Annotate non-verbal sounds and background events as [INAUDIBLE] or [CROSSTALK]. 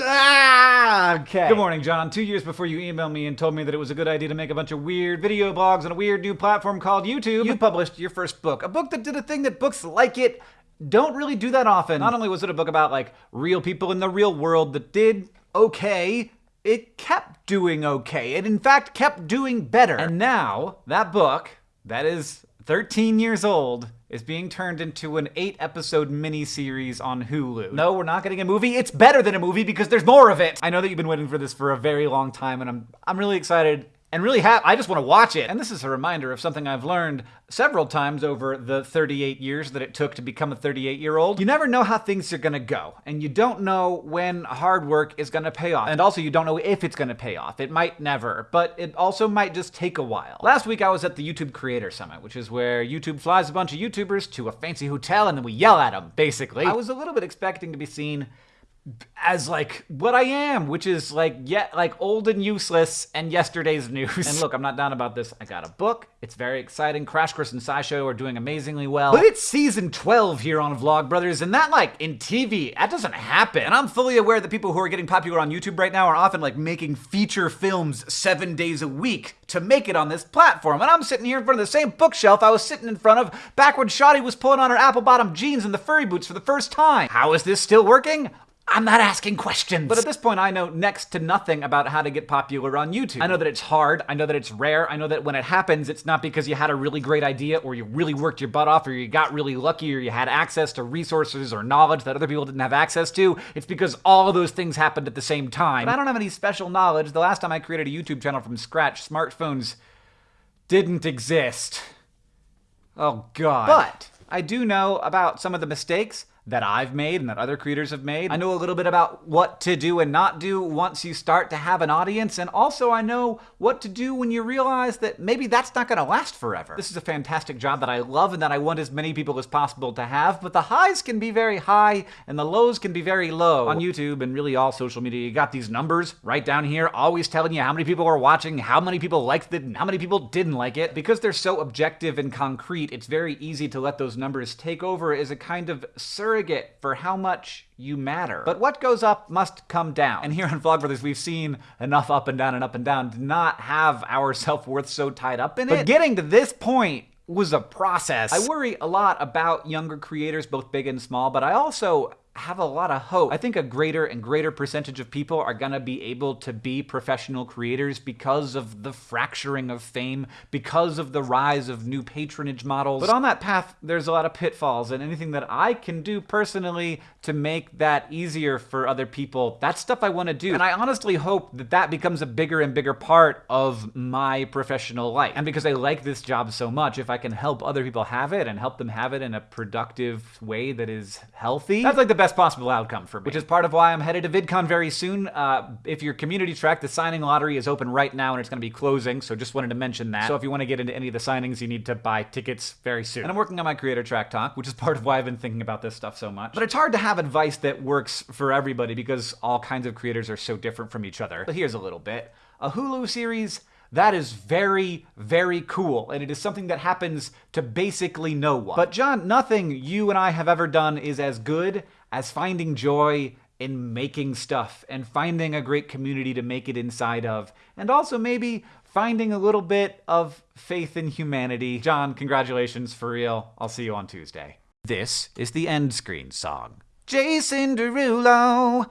Ah, okay. Good morning, John. Two years before you emailed me and told me that it was a good idea to make a bunch of weird video blogs on a weird new platform called YouTube, you published your first book. A book that did a thing that books like it don't really do that often. Not only was it a book about like real people in the real world that did okay, it kept doing okay. It in fact kept doing better. And now, that book, that is 13 years old, is being turned into an eight episode miniseries on Hulu. No, we're not getting a movie. It's better than a movie because there's more of it. I know that you've been waiting for this for a very long time, and I'm I'm really excited and really have I just want to watch it. And this is a reminder of something I've learned several times over the 38 years that it took to become a 38 year old. You never know how things are gonna go, and you don't know when hard work is gonna pay off. And also, you don't know if it's gonna pay off. It might never, but it also might just take a while. Last week, I was at the YouTube Creator Summit, which is where YouTube flies a bunch of YouTubers to a fancy hotel and then we yell at them, basically. I was a little bit expecting to be seen as like what I am, which is like yet like old and useless and yesterday's news. And look, I'm not down about this. I got a book. It's very exciting. Crash Course and SciShow are doing amazingly well. But it's season 12 here on Vlogbrothers, and that like in TV, that doesn't happen. And I'm fully aware that people who are getting popular on YouTube right now are often like making feature films seven days a week to make it on this platform. And I'm sitting here in front of the same bookshelf I was sitting in front of back when Shotty was pulling on her apple bottom jeans and the furry boots for the first time. How is this still working? I'm not asking questions. But at this point, I know next to nothing about how to get popular on YouTube. I know that it's hard. I know that it's rare. I know that when it happens, it's not because you had a really great idea or you really worked your butt off or you got really lucky or you had access to resources or knowledge that other people didn't have access to. It's because all of those things happened at the same time. But I don't have any special knowledge. The last time I created a YouTube channel from scratch, smartphones didn't exist. Oh, God. But I do know about some of the mistakes that I've made and that other creators have made. I know a little bit about what to do and not do once you start to have an audience, and also I know what to do when you realize that maybe that's not gonna last forever. This is a fantastic job that I love and that I want as many people as possible to have, but the highs can be very high and the lows can be very low. On YouTube and really all social media, you got these numbers right down here, always telling you how many people are watching, how many people liked it, and how many people didn't like it. Because they're so objective and concrete, it's very easy to let those numbers take over as a kind of surrogate for how much you matter. But what goes up must come down. And here on Vlogbrothers, we've seen enough up and down and up and down to not have our [LAUGHS] self-worth so tied up in it. But getting to this point was a process. I worry a lot about younger creators, both big and small, but I also have a lot of hope. I think a greater and greater percentage of people are gonna be able to be professional creators because of the fracturing of fame, because of the rise of new patronage models. But on that path, there's a lot of pitfalls, and anything that I can do personally to make that easier for other people, that's stuff I wanna do. And I honestly hope that that becomes a bigger and bigger part of my professional life. And because I like this job so much, if I can help other people have it and help them have it in a productive way that is healthy, that's like the best possible outcome for me. Which is part of why I'm headed to VidCon very soon. Uh, if you're community track, the signing lottery is open right now and it's going to be closing, so just wanted to mention that. So if you want to get into any of the signings, you need to buy tickets very soon. And I'm working on my creator track talk, which is part of why I've been thinking about this stuff so much. But it's hard to have advice that works for everybody because all kinds of creators are so different from each other. But here's a little bit. A Hulu series that is very, very cool, and it is something that happens to basically no one. But John, nothing you and I have ever done is as good as finding joy in making stuff and finding a great community to make it inside of, and also maybe finding a little bit of faith in humanity. John, congratulations for real. I'll see you on Tuesday. This is the end screen song. Jason Derulo.